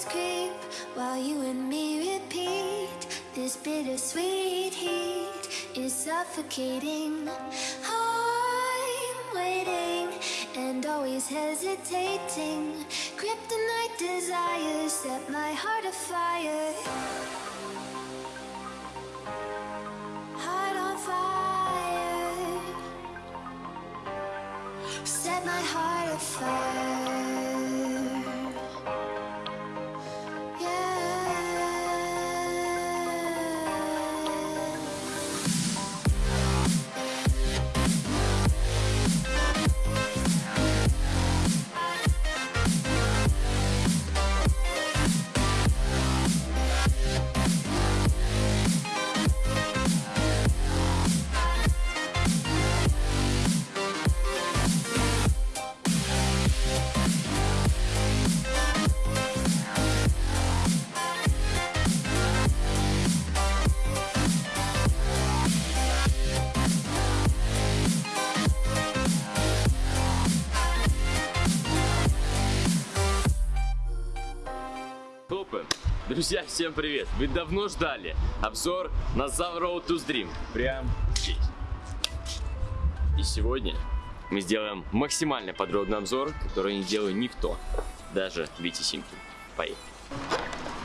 memories creep while you and me repeat. This bittersweet heat is suffocating. I'm waiting and always hesitating. Kryptonite desires set my heart afire. Heart on fire. Set my heart afire. Всем привет! Вы давно ждали обзор на Zav Road to Dream. Прям здесь. И сегодня мы сделаем максимально подробный обзор, который не делает никто. Даже Вити Симкин. Поехали.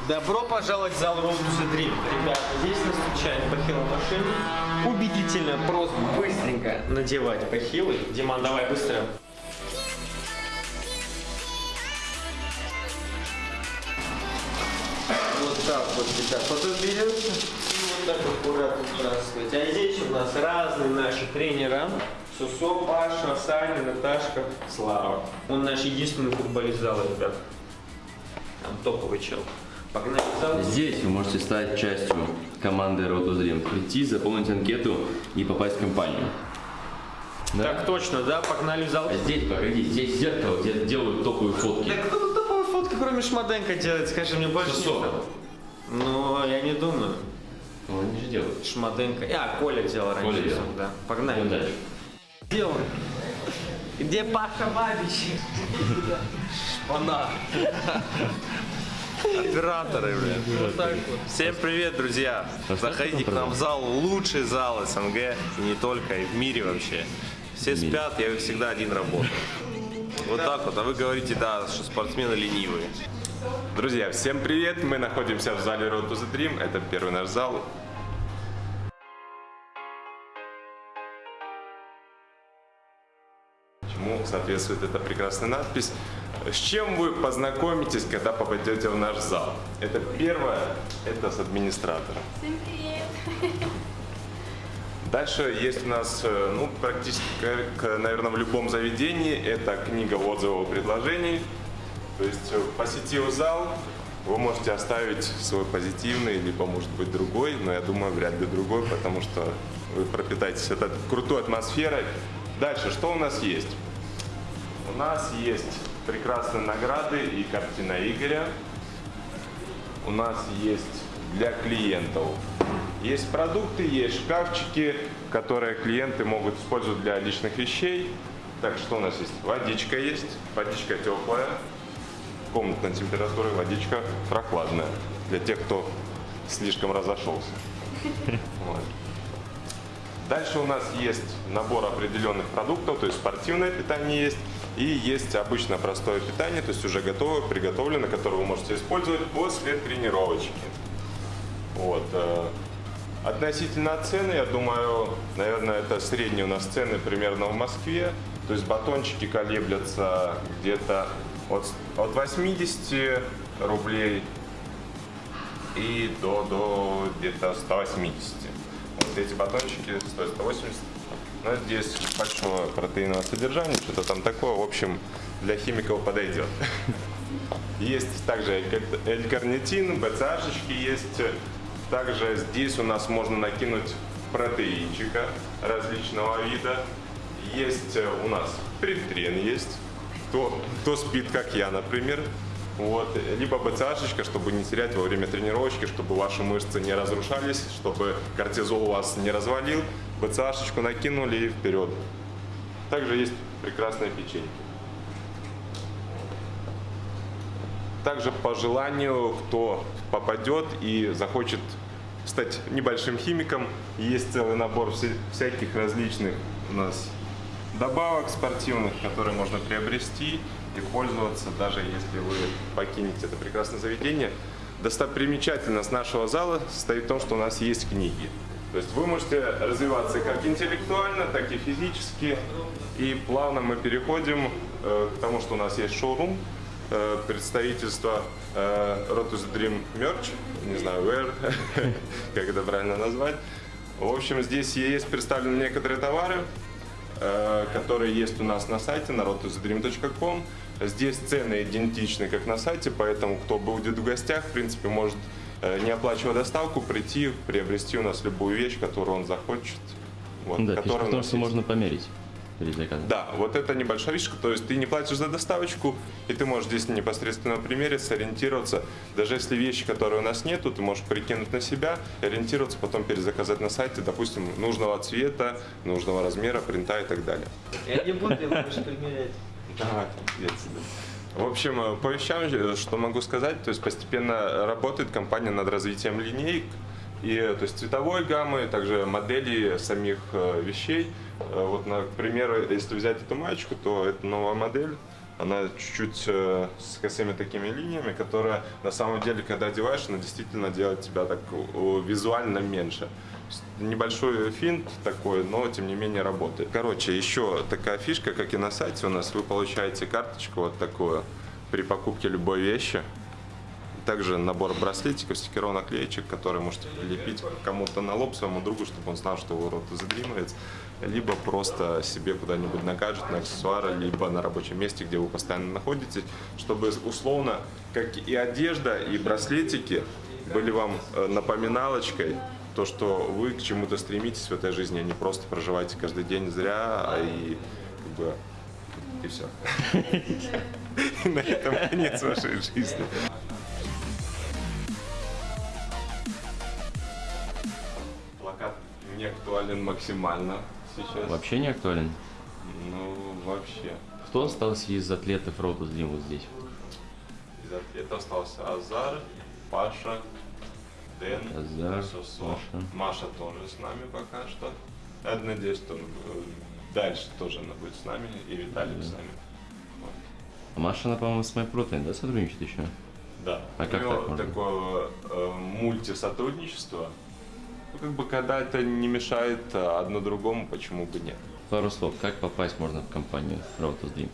Добро пожаловать в зал Road to Dream. Ребята, здесь нас встречает бахил машины. Убедительная просьба быстренько надевать бахилы. Диман, давай быстро. Вот так вот, и вот так аккуратно сбрасываете. А здесь у нас разные наши тренера. Сусо, Паша, Саня, Наташка, Слава. Он наш единственный футболист зала, ребят. Там топовый чел. Погнали в зал. Здесь вы можете стать частью команды Ротозрим, прийти, заполнить анкету и попасть в компанию. Да? Так точно, да? Погнали в зал. А здесь, погоди, здесь зеркало, где делают топовые фотки. Да кто тут топовые фотки, кроме Шмаденко делает? Скажи мне больше Сусо. Ну, я не думаю. Ну, они же делают. Шмаденко. А, Коля делал раньше. Коля делал. Да. Погнали. Дальше. Где он? Где Паша Бабич? Шпана. Операторы, блин. Вот так вот. Всем привет, друзья. Заходите к нам в зал, лучший зал СНГ, и не только, и в мире вообще. Все спят, я всегда один работаю. Вот так вот, а вы говорите, да, что спортсмены ленивые. Друзья, всем привет! Мы находимся в зале Road to the Dream. Это первый наш зал. Чему соответствует эта прекрасная надпись? С чем вы познакомитесь, когда попадете в наш зал? Это первое, это с администратором. Всем привет! Дальше есть у нас, э, ну, практически, как, наверное, в любом заведении, это книга отзывов и предложений. То есть, э, посетив зал, вы можете оставить свой позитивный, либо, может быть, другой, но я думаю, вряд ли другой, потому что вы пропитаетесь этой крутой атмосферой. Дальше, что у нас есть? У нас есть прекрасные награды и картина Игоря. У нас есть для клиентов. Есть продукты, есть шкафчики, которые клиенты могут использовать для личных вещей. Так, что у нас есть? Водичка есть, водичка теплая, комнатной температуры, водичка прохладная. Для тех, кто слишком разошелся. Вот. Дальше у нас есть набор определенных продуктов, то есть спортивное питание есть, и есть обычно простое питание, то есть уже готовое, приготовленное, которое вы можете использовать после тренировочки. Вот. э, Относительно цены, я думаю, наверное, это средние у нас цены примерно в Москве. То есть батончики колеблятся где-то от, от 80 рублей и до, до где-то 180. Вот эти батончики стоят 180. Но здесь большое протеиновое содержание, что-то там такое. В общем, для химиков подойдет. Есть также L-карнитин, БЦАшечки есть. Также здесь у нас можно накинуть протеинчика различного вида. Есть у нас предтрен есть. Кто, кто спит, как я, например. Вот. Либо БЦАшечка, чтобы не терять во время тренировочки, чтобы ваши мышцы не разрушались, чтобы кортизол у вас не развалил. БЦАшечку накинули и вперед. Также есть прекрасные печеньки. также по желанию, кто попадет и захочет стать небольшим химиком. Есть целый набор вся- всяких различных у нас добавок спортивных, которые можно приобрести и пользоваться, даже если вы покинете это прекрасное заведение. Достопримечательность нашего зала состоит в том, что у нас есть книги. То есть вы можете развиваться как интеллектуально, так и физически. И плавно мы переходим э, к тому, что у нас есть шоурум, э, представительство э, Rotus Dream Merch, не знаю, where, как это правильно назвать. В общем, здесь есть представлены некоторые товары, которые есть у нас на сайте на rotusdream.com. Здесь цены идентичны, как на сайте, поэтому кто будет в гостях, в принципе, может, э, не оплачивая доставку, прийти, приобрести у нас любую вещь, которую он захочет. Вот, да, которая фишка в у том, нас что можно померить перед заказом. Да, вот это небольшая фишка, то есть ты не платишь за доставочку, и ты можешь здесь непосредственно примерить, сориентироваться. Даже если вещи, которые у нас нету, ты можешь прикинуть на себя, ориентироваться, потом перезаказать на сайте, допустим, нужного цвета, нужного размера, принта и так далее. Я не буду, я буду примерять. Давай, я. В общем, э, по вещам, э, что могу сказать, то есть постепенно работает компания над развитием линеек, и, то есть цветовой гаммы, также модели самих э, вещей. Э, Вот, на- к примеру, если взять эту маечку, то это новая модель. Она чуть-чуть э, с косыми такими линиями, которая на самом деле, когда одеваешь, она действительно делает тебя так визуально меньше. Небольшой финт такой, но тем не менее работает. Короче, еще такая фишка, как и на сайте у нас, вы получаете карточку вот такую при покупке любой вещи. Также набор браслетиков, стикеров, наклеечек, которые можете прилепить кому-то на лоб своему другу, чтобы он знал, что вы рот задримывается. Либо просто себе куда-нибудь на гаджет, на аксессуары, либо на рабочем месте, где вы постоянно находитесь, чтобы условно, как и одежда, и браслетики были вам э, напоминалочкой, то, что вы к чему-то стремитесь в этой жизни, а не просто проживаете каждый день зря, а и как бы и все. И на этом конец вашей жизни. Актуален максимально сейчас. Вообще не актуален. Ну, вообще. Кто остался из атлетов Dream вот здесь? Из атлета остался Азар, Паша, Дэн, Азар, Сосо. Маша. Маша тоже с нами пока что. Я надеюсь, что э, дальше тоже она будет с нами, и Виталик с нами. Вот. А Маша, она, по-моему, с MyProtein, да, сотрудничает еще? Да. А как У него так можно? такое э, мультисотрудничество. Ну, как бы, когда это не мешает э, одно другому, почему бы нет. Пару слов, как попасть можно в компанию Rotus Dream?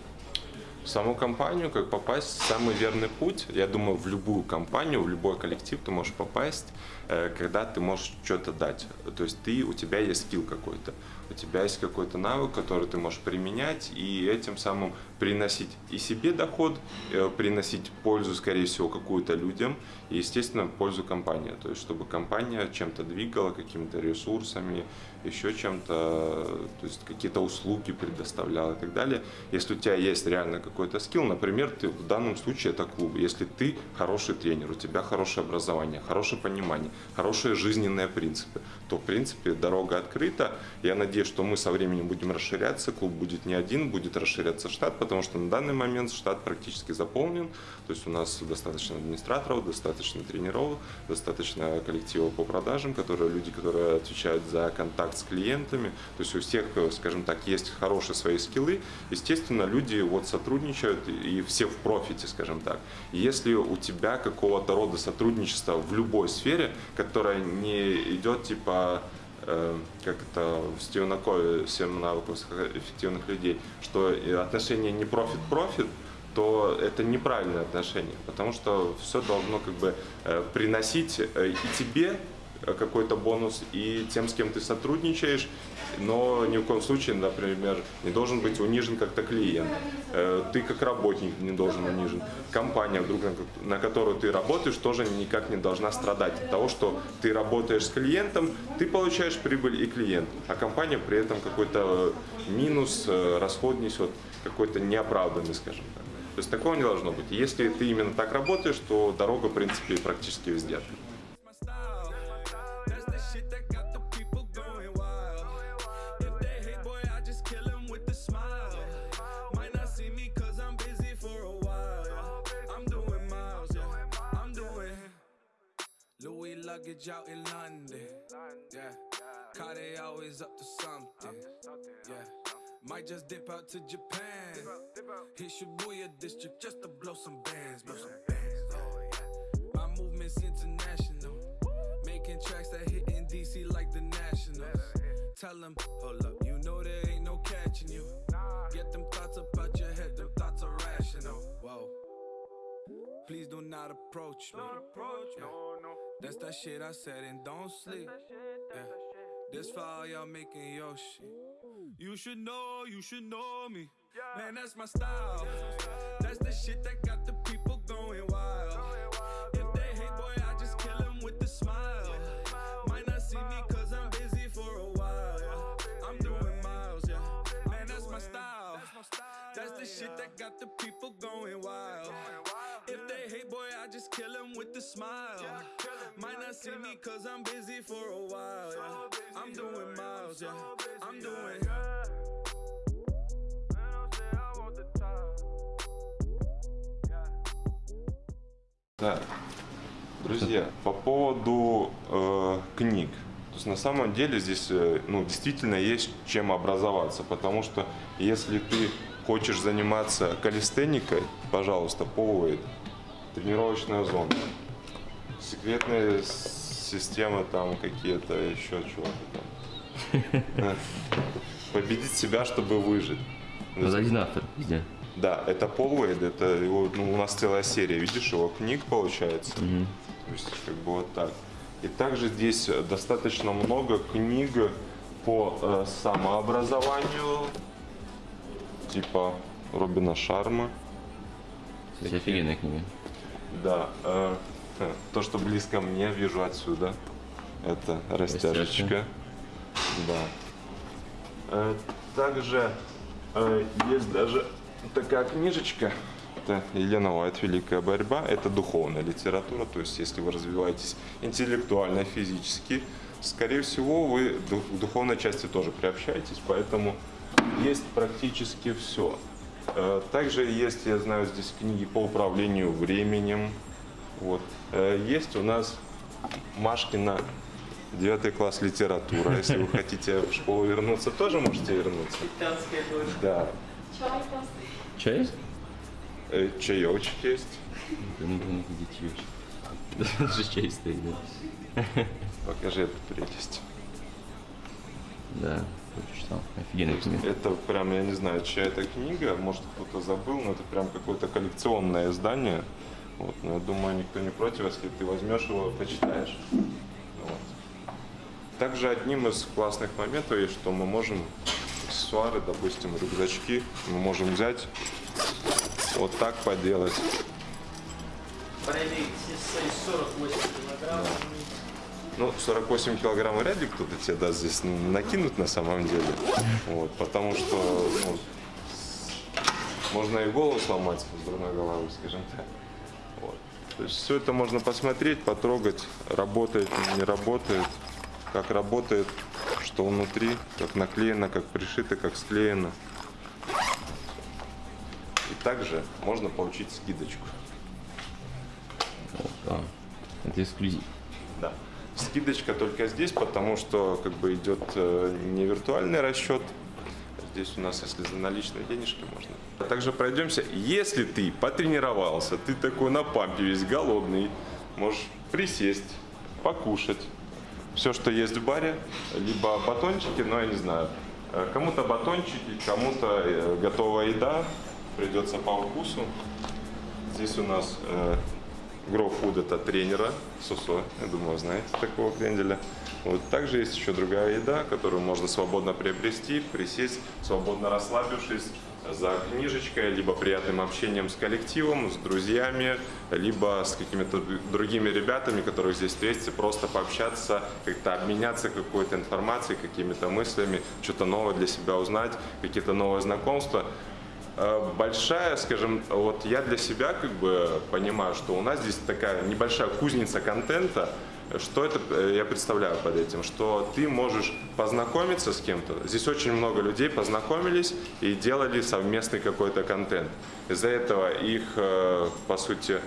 В саму компанию, как попасть, самый верный путь, я думаю, в любую компанию, в любой коллектив ты можешь попасть, э, когда ты можешь что-то дать. То есть ты, у тебя есть скилл какой-то, у тебя есть какой-то навык, который ты можешь применять и этим самым приносить и себе доход, э, приносить пользу, скорее всего, какую-то людям и, естественно, пользу компании. То есть чтобы компания чем-то двигала, какими-то ресурсами, еще чем-то, то есть какие-то услуги предоставляла и так далее. Если у тебя есть реально какой-то скилл, например, ты в данном случае это клуб, если ты хороший тренер, у тебя хорошее образование, хорошее понимание, хорошие жизненные принципы, то в принципе дорога открыта. Я надеюсь, что мы со временем будем расширяться, клуб будет не один, будет расширяться штат, потому что на данный момент штат практически заполнен, то есть у нас достаточно администраторов, достаточно тренеров, достаточно коллектива по продажам, которые люди, которые отвечают за контакт с клиентами, то есть у всех, скажем так, есть хорошие свои скиллы, естественно, люди вот сотрудничают и все в профите, скажем так. Если у тебя какого-то рода сотрудничество в любой сфере, которая не идет типа как это в Стивена Кови, 7 навыков эффективных людей, что и отношения не profit-profit, то это неправильное отношение, потому что все должно как бы э, приносить э, и тебе э, какой-то бонус, и тем, с кем ты сотрудничаешь, но ни в коем случае, например, не должен быть унижен как-то клиент. Э, Ты как работник не должен унижен. Компания, вдруг, на ко- на которую ты работаешь, тоже никак не должна страдать от того, что ты работаешь с клиентом, ты получаешь прибыль и клиент, а компания при этом какой-то минус, э, расход несет, какой-то неоправданный, скажем так. То есть такого не должно быть. Если ты именно так работаешь, то дорога, в принципе, практически везде открыта. Luggage out in London. Yeah, car they always up to something. Yeah, might just dip out to Japan. Hit Shibuya district just to blow some bands, blow some bands. Oh, yeah. My movement's international. Making tracks that hit in DC like the Nationals. Tell them, hold up, you know there ain't no catching you. Get them thoughts up out your head, them thoughts are rational. Whoa. Please do not approach me. Yeah. That's that shit I said and don't sleep. Yeah. This for all y'all making your shit. You should know, you should know me. Man, that's my style. That's the shit that got the people going wild. If they hate, boy, I just kill them with the smile. Might not see me cause I'm busy for a while. Yeah. I'm doing miles, yeah. Man, that's my style. That's the shit that got the people going wild. If they hate, boy, I just kill them with the smile. Might not see me cause I'm busy for a while. Yeah. I'm doing miles, yeah. I'm doing. Да. Друзья, по поводу э, книг. То есть на самом деле здесь э, ну, действительно есть чем образоваться, потому что если ты хочешь заниматься калистеникой, пожалуйста, Powerade, тренировочная зона, секретные системы там какие-то, еще чего-то там. Победить себя, чтобы выжить. Ну, один автор везде. Да, это Пол Уэйд, это его, ну, у нас целая серия, видишь, его книг получается. То есть, как бы вот так. И также здесь достаточно много книг по э, самообразованию, типа Робина Шарма. Кстати, офигенная книга. Да, э, то, что близко мне, вижу отсюда. Это растяжечка. Да. Э, также э, есть даже такая книжечка. Это Елена Уайт «Великая борьба». Это духовная литература. То есть, если вы развиваетесь интеллектуально, физически, скорее всего, вы в духовной части тоже приобщаетесь. Поэтому есть практически все. Э, Также есть, я знаю, здесь книги по управлению временем. Вот. Э, Есть у нас Машкина 9 класс литература. Если вы хотите в школу вернуться, тоже можете вернуться. Да. Чай? Э, Чаечек есть. Да ну, блин, идите Даже чай стоит, да. Покажи эту прелесть. Да, прочитал. Офигенная книга. Это прям, я не знаю, чья это книга, может кто-то забыл, но это прям какое-то коллекционное издание. Вот, но я думаю, никто не против, если ты возьмешь его и почитаешь. Вот. Также одним из классных моментов есть, что мы можем аксессуары, допустим, рюкзачки, мы можем взять вот так поделать. Проверить 48 килограмм. Ну, 48 килограмм вряд ли кто-то тебе даст здесь накинуть на самом деле. Вот, потому что ну, можно и голову сломать с дурной головой, скажем так. То есть все это можно посмотреть, потрогать, работает, не работает, как работает, что внутри, как наклеено, как пришито, как склеено. И также можно получить скидочку. Да. Это эксклюзив. Да. Скидочка только здесь, потому что как бы идет э, не виртуальный расчет. Здесь у нас, если за наличные денежки, можно. А также пройдемся. Если ты потренировался, ты такой на пампе весь голодный, можешь присесть, покушать. Все, что есть в баре, либо батончики, но я не знаю. Э, Кому-то батончики, кому-то э, готовая еда, придется по вкусу. Здесь у нас э, Food это тренера Сусо, я думаю, знаете такого кренделя. Вот также есть еще другая еда, которую можно свободно приобрести, присесть, свободно расслабившись за книжечкой, либо приятным общением с коллективом, с друзьями, либо с какими-то другими ребятами, которых здесь встретите, просто пообщаться, как-то обменяться какой-то информацией, какими-то мыслями, что-то новое для себя узнать, какие-то новые знакомства. Э, большая, скажем, вот я для себя как бы понимаю, что у нас здесь такая небольшая кузница контента. Что это э, я представляю под этим? Что ты можешь познакомиться с кем-то. Здесь очень много людей познакомились и делали совместный какой-то контент. Из-за этого их, э, по сути,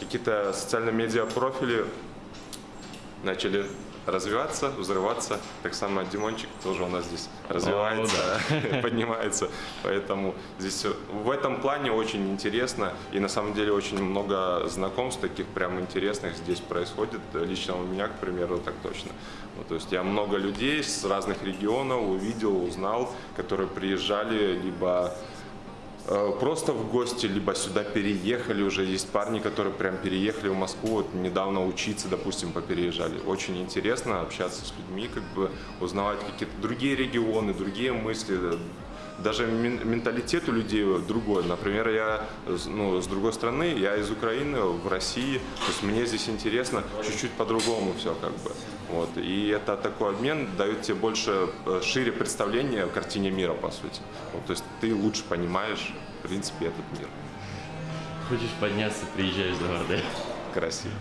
какие-то социально-медиа профили начали развиваться, взрываться. Так само Димончик тоже у нас здесь развивается, поднимается. Поэтому здесь в этом плане очень интересно. И на самом деле очень много знакомств таких прям интересных здесь происходит. Лично у меня, к примеру, так точно. Вот, то есть я много людей с разных регионов увидел, узнал, которые приезжали либо просто в гости, либо сюда переехали уже. Есть парни, которые прям переехали в Москву, вот недавно учиться, допустим, попереезжали. Очень интересно общаться с людьми, как бы узнавать какие-то другие регионы, другие мысли. Даже мен- менталитет у людей другой. Например, я с- ну, с другой страны, я из Украины, в России. То есть мне здесь интересно чуть-чуть по-другому все как бы. Вот. И это такой обмен дает тебе больше, э, шире представление о картине мира, по сути. Вот, то есть ты лучше понимаешь, в принципе, этот мир. Хочешь подняться, приезжаешь до города. Красиво.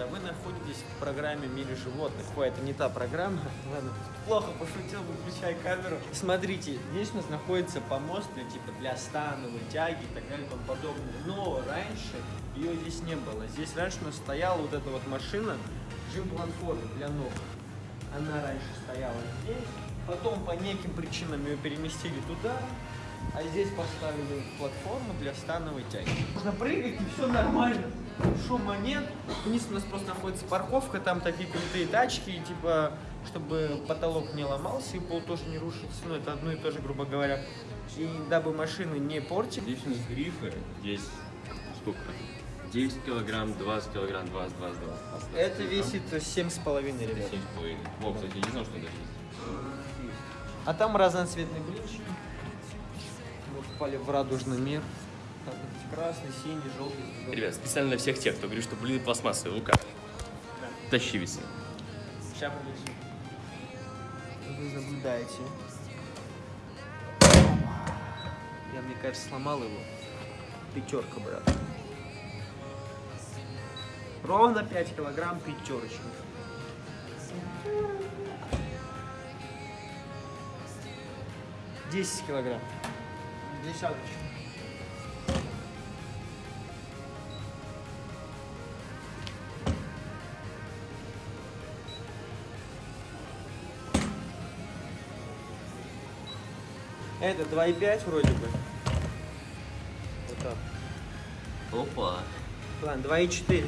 Друзья, вы находитесь в программе «Мире животных». Ой, это не та программа. Ладно, плохо пошутил, выключай камеру. Смотрите, здесь у нас находится помост для, типа, для становой тяги и так далее и тому подобное. Но раньше ее здесь не было. Здесь раньше у нас стояла вот эта вот машина, жим-платформа для ног. Она раньше стояла здесь, потом по неким причинам ее переместили туда, а здесь поставили платформу для становой тяги. Можно прыгать, и все нормально. Шума нет. Вниз у нас просто находится парковка, там такие крутые тачки, и, типа, чтобы потолок не ломался и пол тоже не рушился. Ну, это одно и то же, грубо говоря. И дабы машины не портили, Здесь у нас грифы. Здесь сколько? 10 килограмм, 20 килограмм, 20, 20, 20. это весит 7,5, ребят. 7,5. Во, кстати, я не знал, что это есть. А там разноцветные блинчики. Мы попали в радужный мир. Красный, синий, желтый. зеленый. Ребят, специально для всех тех, кто говорит, что блины пластмассовые, Лука. Тащи весы. Сейчас принесу. Вы наблюдаете. Я, мне кажется, сломал его. Пятерка, брат. Ровно 5 килограмм пятерочка. Десять килограмм. Десяточка. Это 2,5 вроде бы. Вот так. Опа. Ладно, 2,4.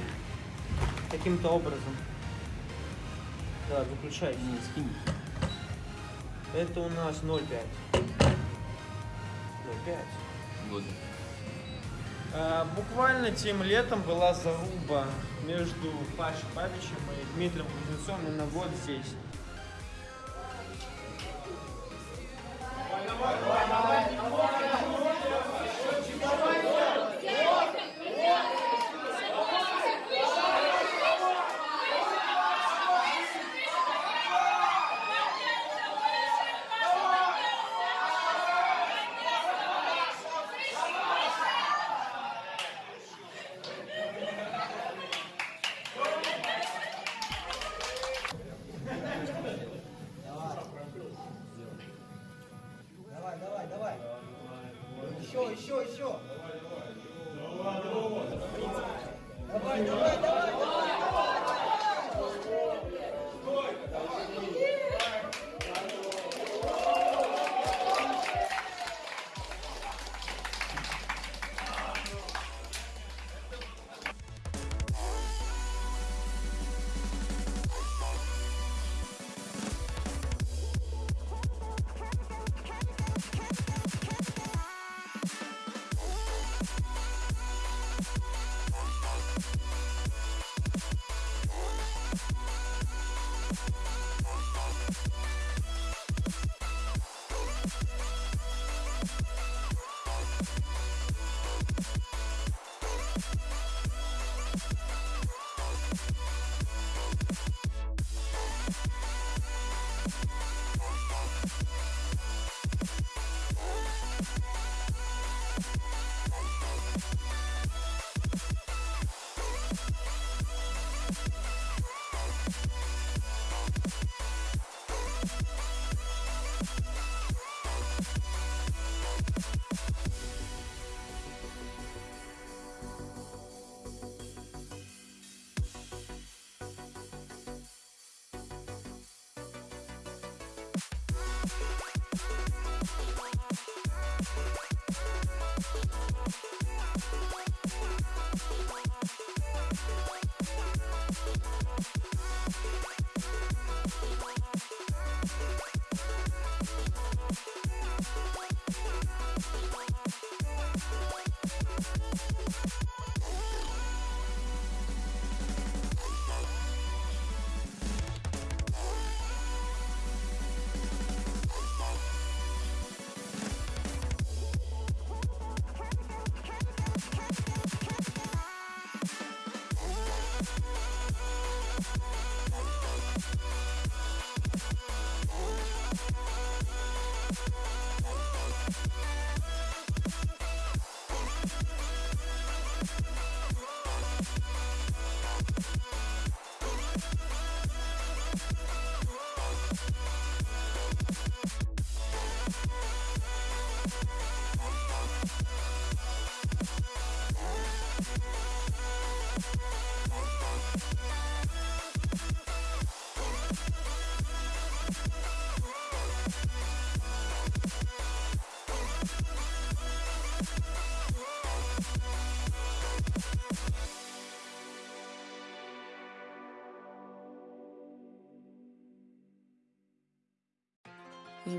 Каким-то образом. Да, выключай. Не, скинь. Это у нас 0,5. 0,5. Вот. А, буквально тем летом была заруба между Пашей Павичем и Дмитрием Кузнецовым именно вот здесь.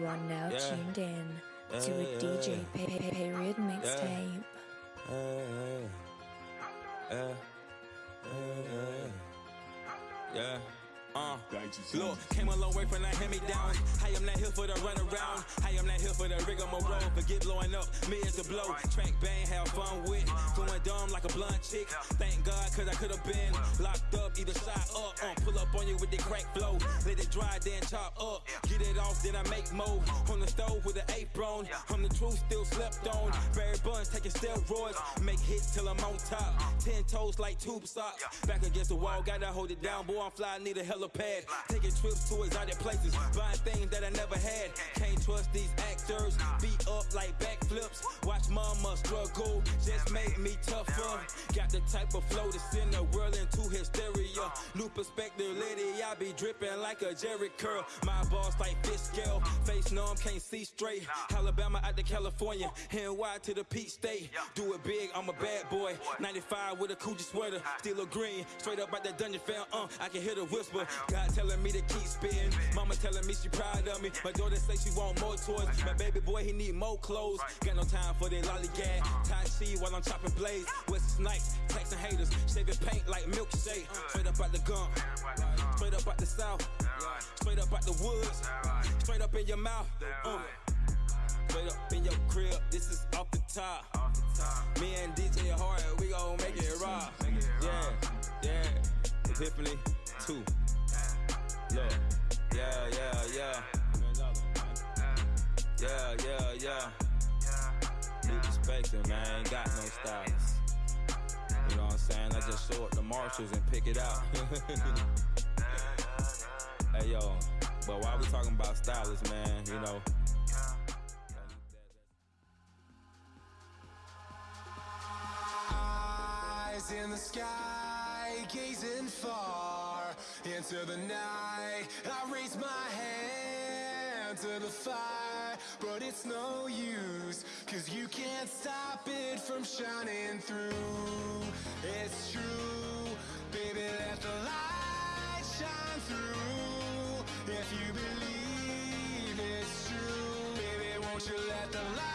You are now Yeah. tuned in to a DJ pe- pe- period mixtape. Yeah. Yeah. Yeah. Uh, look, came a long way from that hand me down. I am not here for the run around. I am not here for the rigmarole. Forget blowing up, me is the blow. Track bang, have fun with. Going dumb like a blunt chick. Thank God, cause I could have been locked up, either side up. Uh, pull up on you with the crack flow. Let it dry, then chop up. Get it off, then I make mo. On the stove with an apron. I'm the truth, still slept on. Barry Buns taking steroids. Make hits till I'm on top. Ten toes like tube socks. Back against the wall, gotta hold it down. Boy, I'm fly, need a helipad. Taking trips to exotic places. Buying things that I never had. Can't trust these actors. Beat up like backflips. Watch mama struggle. Just make me tougher. Got the type of flow to send the world into hysteria. New perspective, lady, I be dripping like a Jerry curl. My boss like fish scale. Face numb, can't see straight. Alabama out to California. NY to the Peach State. Do it big, I'm a bad boy. 95 with a Coogee sweater. Still a green. Straight up out that dungeon fam. Uh, I can hear the whisper. God telling me to keep spitting. Mama telling me she proud of me. My daughter say she want more toys. My baby boy, he need more clothes. Got no time for that lollygag. Tai Chi while I'm chopping blades. West Snipes, texting haters. Shaving paint like milkshake. Straight up out the gum. Straight up out the south. Straight up out the woods. Straight up in your mouth. Uh. Straight up in your crib. This is off the top. Me and DJ Hard, we gon' make it rock. Yeah, yeah. Epiphany 2. Look. Yeah, yeah, yeah. Yeah, yeah, yeah. New perspective, man. Ain't got no stylist. You know what I'm saying? I just show up the marshals and pick it out. hey, yo. But while we talking about stylists, man, you know. Eyes in the sky, gazing far into the night. I raise my hand to the fire, but it's no use Cause you can't stop it from shining through. It's true, baby, let the light shine through. If you believe it's true, baby, won't you let the light